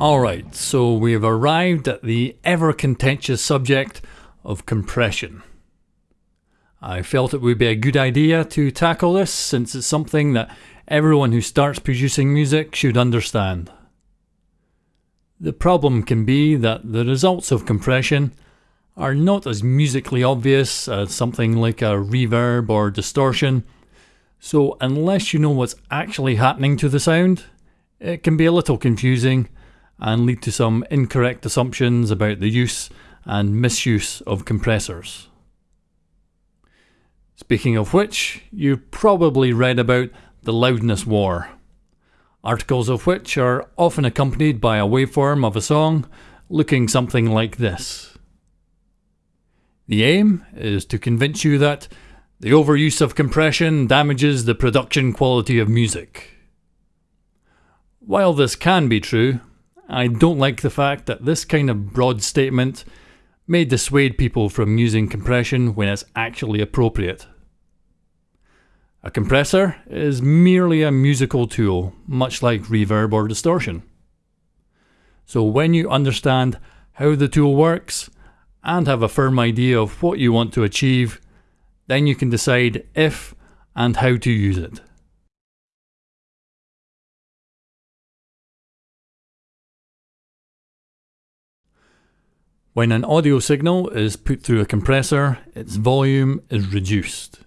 Alright, so we've arrived at the ever contentious subject of compression. I felt it would be a good idea to tackle this since it's something that everyone who starts producing music should understand. The problem can be that the results of compression are not as musically obvious as something like a reverb or distortion, so unless you know what's actually happening to the sound, it can be a little confusing and lead to some incorrect assumptions about the use and misuse of compressors. Speaking of which, you've probably read about the loudness war, articles of which are often accompanied by a waveform of a song looking something like this. The aim is to convince you that the overuse of compression damages the production quality of music. While this can be true, I don't like the fact that this kind of broad statement may dissuade people from using compression when it's actually appropriate. A compressor is merely a musical tool, much like reverb or distortion. So when you understand how the tool works and have a firm idea of what you want to achieve, then you can decide if and how to use it. When an audio signal is put through a compressor, its volume is reduced.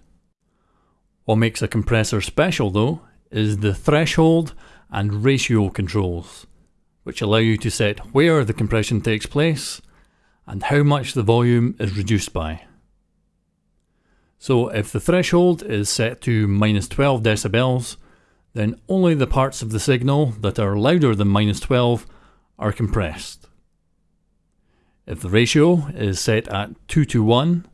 What makes a compressor special though is the threshold and ratio controls, which allow you to set where the compression takes place and how much the volume is reduced by. So if the threshold is set to minus 12 decibels, then only the parts of the signal that are louder than minus 12 are compressed. If the ratio is set at 2 to 1,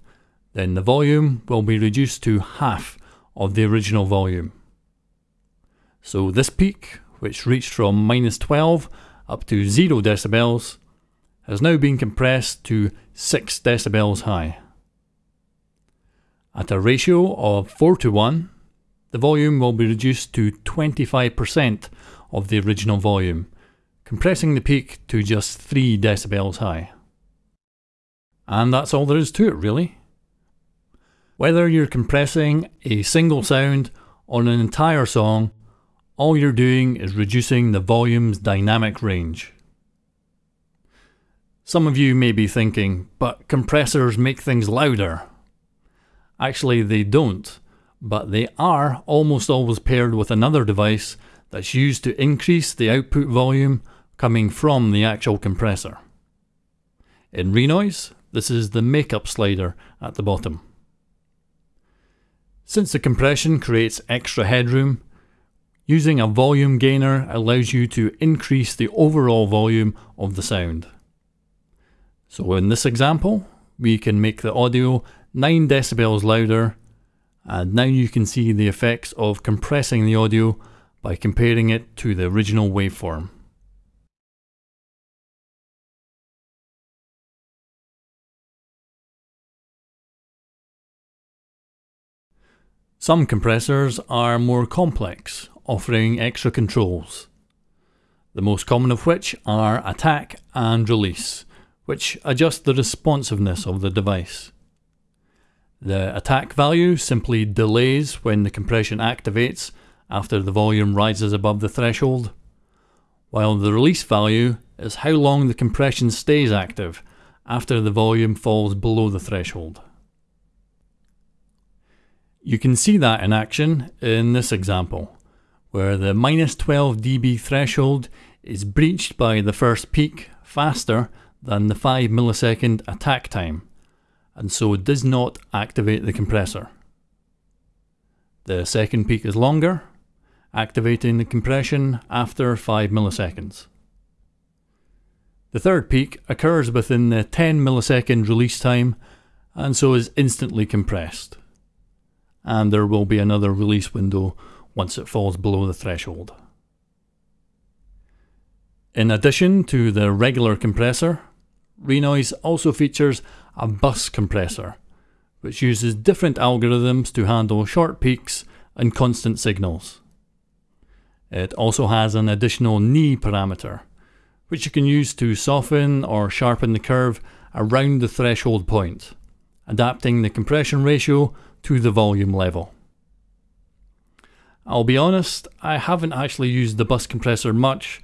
then the volume will be reduced to half of the original volume. So this peak, which reached from minus 12 up to 0 decibels, has now been compressed to 6 decibels high. At a ratio of 4 to 1, the volume will be reduced to 25% of the original volume, compressing the peak to just 3 decibels high. And that's all there is to it, really. Whether you're compressing a single sound on an entire song, all you're doing is reducing the volume's dynamic range. Some of you may be thinking, but compressors make things louder. Actually, they don't, but they are almost always paired with another device that's used to increase the output volume coming from the actual compressor. In Renoise, this is the makeup slider at the bottom. Since the compression creates extra headroom, using a volume gainer allows you to increase the overall volume of the sound. So in this example, we can make the audio 9 decibels louder and now you can see the effects of compressing the audio by comparing it to the original waveform. Some compressors are more complex, offering extra controls. The most common of which are attack and release, which adjust the responsiveness of the device. The attack value simply delays when the compression activates after the volume rises above the threshold, while the release value is how long the compression stays active after the volume falls below the threshold. You can see that in action in this example, where the minus 12 dB threshold is breached by the first peak faster than the 5 millisecond attack time, and so does not activate the compressor. The second peak is longer, activating the compression after 5 milliseconds. The third peak occurs within the 10 millisecond release time and so is instantly compressed and there will be another release window once it falls below the threshold. In addition to the regular compressor, Renoise also features a bus compressor, which uses different algorithms to handle short peaks and constant signals. It also has an additional knee parameter, which you can use to soften or sharpen the curve around the threshold point, adapting the compression ratio to the volume level. I'll be honest, I haven't actually used the bus compressor much,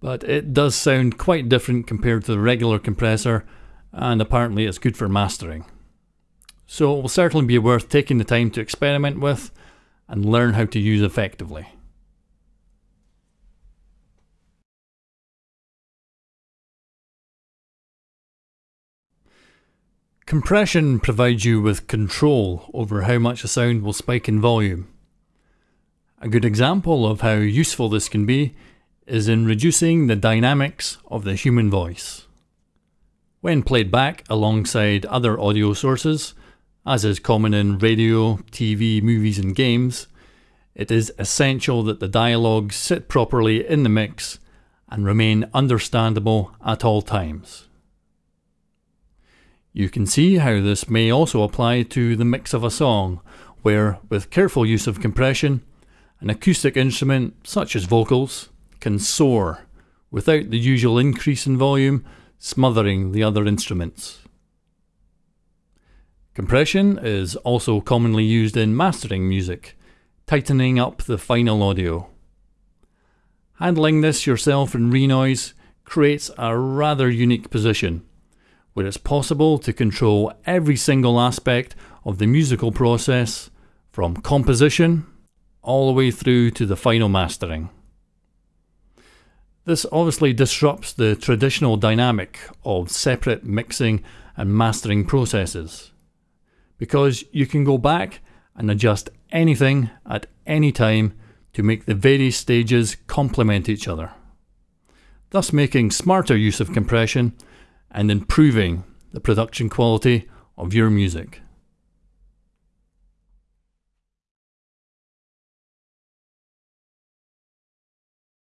but it does sound quite different compared to the regular compressor, and apparently it's good for mastering. So it will certainly be worth taking the time to experiment with and learn how to use effectively. Compression provides you with control over how much a sound will spike in volume. A good example of how useful this can be is in reducing the dynamics of the human voice. When played back alongside other audio sources, as is common in radio, TV, movies, and games, it is essential that the dialogues sit properly in the mix and remain understandable at all times. You can see how this may also apply to the mix of a song, where, with careful use of compression, an acoustic instrument, such as vocals, can soar without the usual increase in volume smothering the other instruments. Compression is also commonly used in mastering music, tightening up the final audio. Handling this yourself in Renoise creates a rather unique position where it's possible to control every single aspect of the musical process from composition all the way through to the final mastering. This obviously disrupts the traditional dynamic of separate mixing and mastering processes because you can go back and adjust anything at any time to make the various stages complement each other, thus making smarter use of compression and improving the production quality of your music.